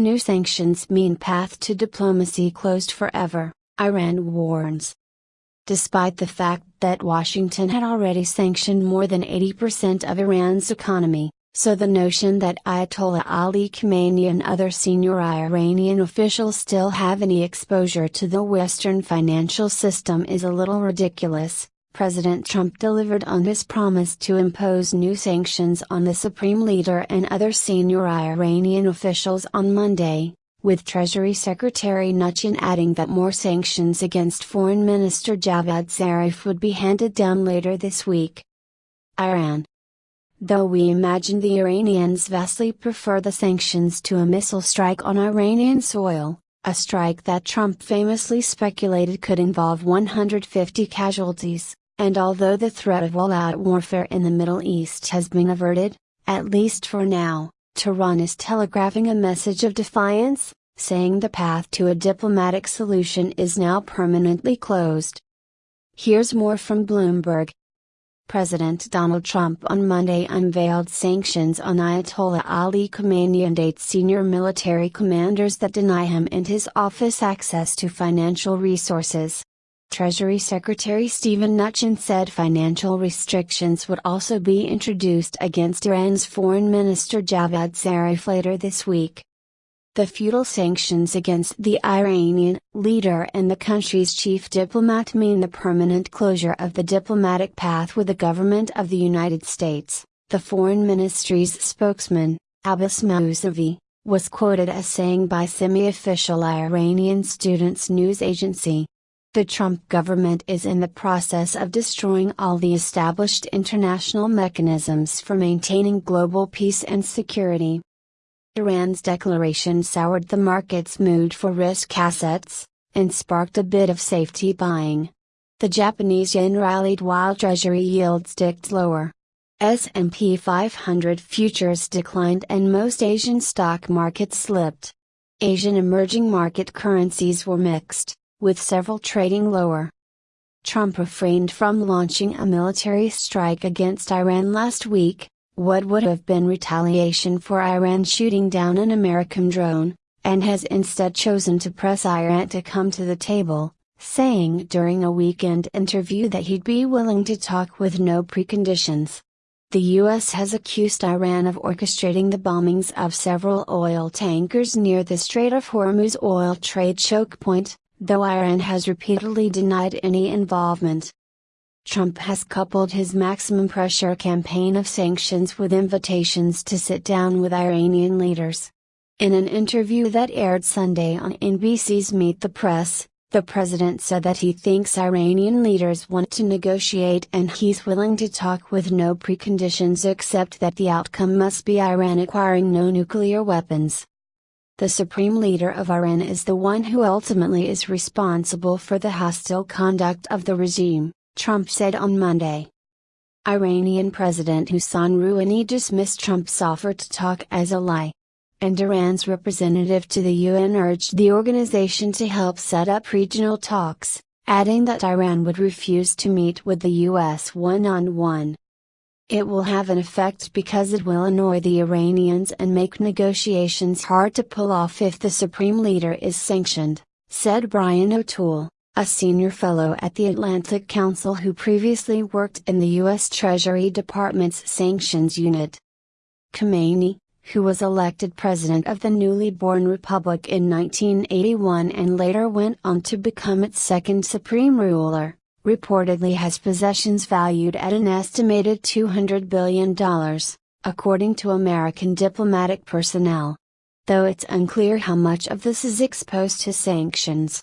New sanctions mean path to diplomacy closed forever, Iran warns. Despite the fact that Washington had already sanctioned more than 80% of Iran's economy, so the notion that Ayatollah Ali Khamenei and other senior Iranian officials still have any exposure to the Western financial system is a little ridiculous. President Trump delivered on his promise to impose new sanctions on the Supreme Leader and other senior Iranian officials on Monday, with Treasury Secretary Mnuchin adding that more sanctions against Foreign Minister Javad Zarif would be handed down later this week. Iran Though we imagine the Iranians vastly prefer the sanctions to a missile strike on Iranian soil, a strike that Trump famously speculated could involve 150 casualties, and although the threat of all-out warfare in the Middle East has been averted, at least for now, Tehran is telegraphing a message of defiance, saying the path to a diplomatic solution is now permanently closed. Here's more from Bloomberg. President Donald Trump on Monday unveiled sanctions on Ayatollah Ali Khamenei and eight senior military commanders that deny him and his office access to financial resources. Treasury Secretary Stephen Mnuchin said financial restrictions would also be introduced against Iran's Foreign Minister Javad Zarif later this week. The feudal sanctions against the Iranian leader and the country's chief diplomat mean the permanent closure of the diplomatic path with the government of the United States, the Foreign Ministry's spokesman, Abbas Mousavi, was quoted as saying by semi-official Iranian Students News Agency. The Trump government is in the process of destroying all the established international mechanisms for maintaining global peace and security. Iran's declaration soured the market's mood for risk assets, and sparked a bit of safety buying. The Japanese yen rallied while treasury yields dipped lower. S&P 500 futures declined and most Asian stock markets slipped. Asian emerging market currencies were mixed, with several trading lower. Trump refrained from launching a military strike against Iran last week, what would have been retaliation for Iran shooting down an American drone, and has instead chosen to press Iran to come to the table, saying during a weekend interview that he'd be willing to talk with no preconditions. The U.S. has accused Iran of orchestrating the bombings of several oil tankers near the Strait of Hormuz oil trade choke point, though Iran has repeatedly denied any involvement. Trump has coupled his maximum pressure campaign of sanctions with invitations to sit down with Iranian leaders. In an interview that aired Sunday on NBC's Meet the Press, the president said that he thinks Iranian leaders want to negotiate and he's willing to talk with no preconditions except that the outcome must be Iran acquiring no nuclear weapons. The supreme leader of Iran is the one who ultimately is responsible for the hostile conduct of the regime. Trump said on Monday. Iranian President Hassan Rouhani dismissed Trump's offer to talk as a lie. And Iran's representative to the UN urged the organization to help set up regional talks, adding that Iran would refuse to meet with the US one on one. It will have an effect because it will annoy the Iranians and make negotiations hard to pull off if the supreme leader is sanctioned, said Brian O'Toole a senior fellow at the Atlantic Council who previously worked in the U.S. Treasury Department's Sanctions Unit. Khamenei, who was elected president of the newly born republic in 1981 and later went on to become its second supreme ruler, reportedly has possessions valued at an estimated $200 billion, according to American diplomatic personnel. Though it's unclear how much of this is exposed to sanctions.